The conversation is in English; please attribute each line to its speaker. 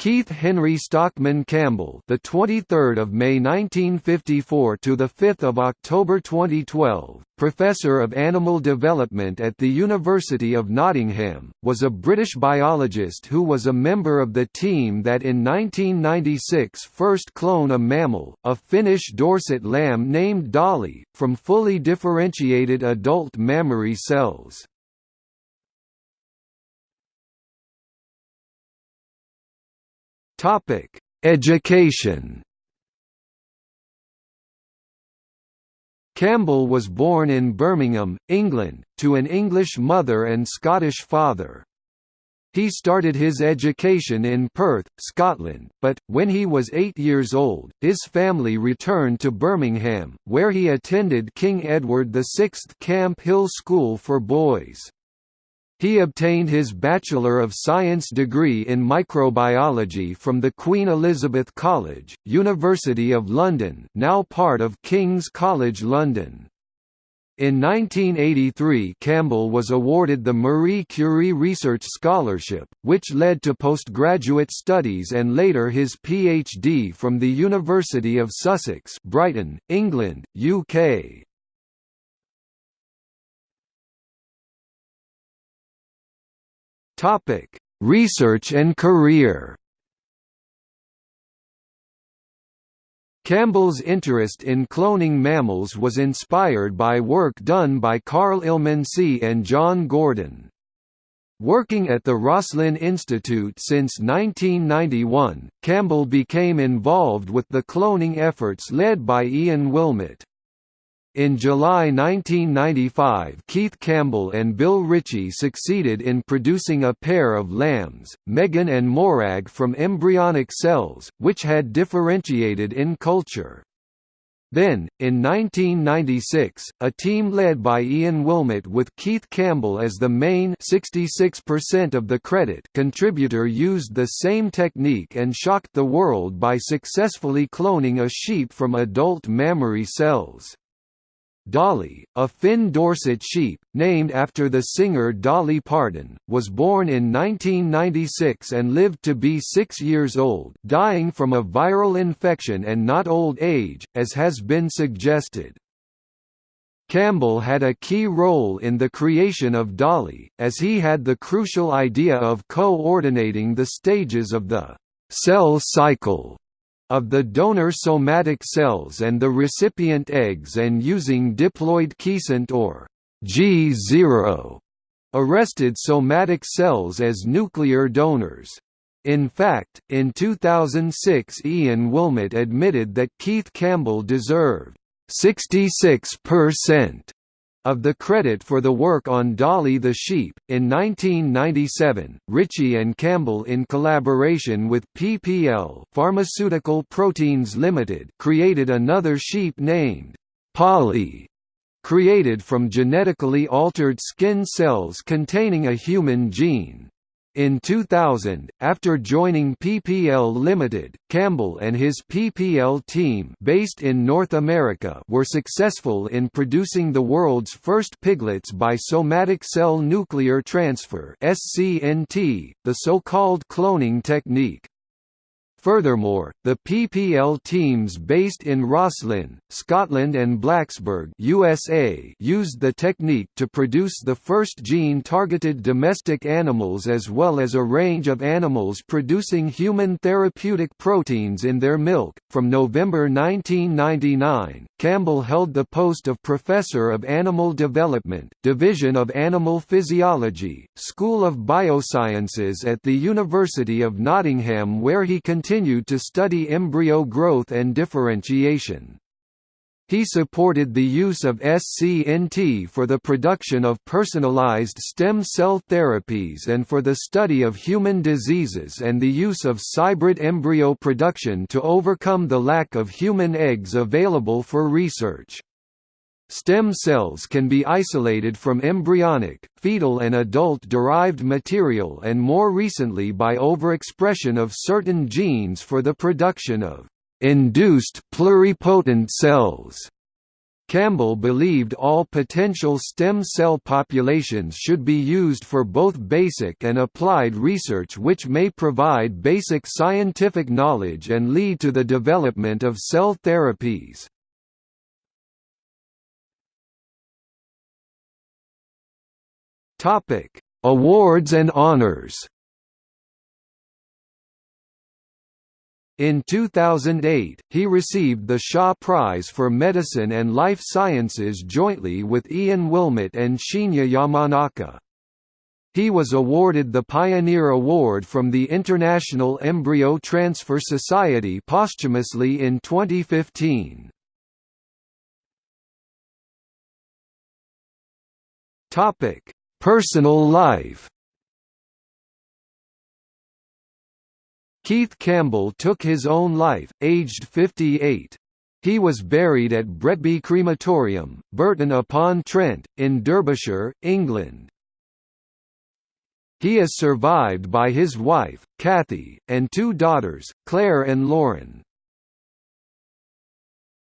Speaker 1: Keith Henry Stockman Campbell, the 23rd of May 1954 to the 5th of October 2012, professor of animal development at the University of Nottingham, was a British biologist who was a member of the team that in 1996 first cloned a mammal, a Finnish Dorset lamb named Dolly, from fully differentiated adult mammary cells. Topic: Education. Campbell was born in Birmingham, England, to an English mother and Scottish father. He started his education in Perth, Scotland, but, when he was eight years old, his family returned to Birmingham, where he attended King Edward VI Camp Hill School for Boys. He obtained his Bachelor of Science degree in microbiology from the Queen Elizabeth College, University of London now part of King's College London. In 1983 Campbell was awarded the Marie Curie Research Scholarship, which led to postgraduate studies and later his PhD from the University of Sussex Brighton, England, UK. Topic: Research and career. Campbell's interest in cloning mammals was inspired by work done by Karl Illmensee and John Gurdon. Working at the Roslin Institute since 1991, Campbell became involved with the cloning efforts led by Ian Wilmut. In July 1995 Keith Campbell and Bill Ritchie succeeded in producing a pair of lambs, Megan and Morag from embryonic cells, which had differentiated in culture. Then, in 1996, a team led by Ian Wilmut with Keith Campbell as the main 66% of the credit contributor used the same technique and shocked the world by successfully cloning a sheep from adult mammary cells. Dolly, a Finn Dorset sheep, named after the singer Dolly Parton, was born in 1996 and lived to be six years old dying from a viral infection and not old age, as has been suggested. Campbell had a key role in the creation of Dolly, as he had the crucial idea of coordinating the stages of the cell cycle of the donor somatic cells and the recipient eggs and using diploid quiescent or G0 arrested somatic cells as nuclear donors. In fact, in 2006 Ian Wilmut admitted that Keith Campbell deserved 66% of the credit for the work on Dolly the Sheep. In 1997, Ritchie and Campbell in collaboration with PPL Pharmaceutical Proteins Limited created another sheep named Polly, created from genetically altered skin cells containing a human gene. In 2000, after joining PPL Limited, Campbell and his PPL team based in North America were successful in producing the world's first piglets by somatic cell nuclear transfer (SCNT), the so-called cloning technique. Furthermore, the PPL teams based in Roslin, Scotland and Blacksburg USA used the technique to produce the first gene-targeted domestic animals as well as a range of animals producing human therapeutic proteins in their milk. From November 1999, Campbell held the post of Professor of Animal Development, Division of Animal Physiology, School of Biosciences at the University of Nottingham where he continued continued to study embryo growth and differentiation. He supported the use of SCNT for the production of personalized stem cell therapies and for the study of human diseases and the use of cybrid embryo production to overcome the lack of human eggs available for research. Stem cells can be isolated from embryonic, fetal and adult-derived material and more recently by overexpression of certain genes for the production of induced pluripotent cells. Campbell believed all potential stem cell populations should be used for both basic and applied research which may provide basic scientific knowledge and lead to the development of cell therapies. Awards and honors In 2008, he received the Shaw Prize for Medicine and Life Sciences jointly with Ian Wilmut and Shinya Yamanaka. He was awarded the Pioneer Award from the International Embryo Transfer Society posthumously in 2015. Personal life Keith Campbell took his own life, aged 58. He was buried at Bretby Crematorium, Burton upon Trent, in Derbyshire, England. He is survived by his wife, Kathy, and two daughters, Claire and Lauren.